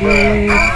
Shit.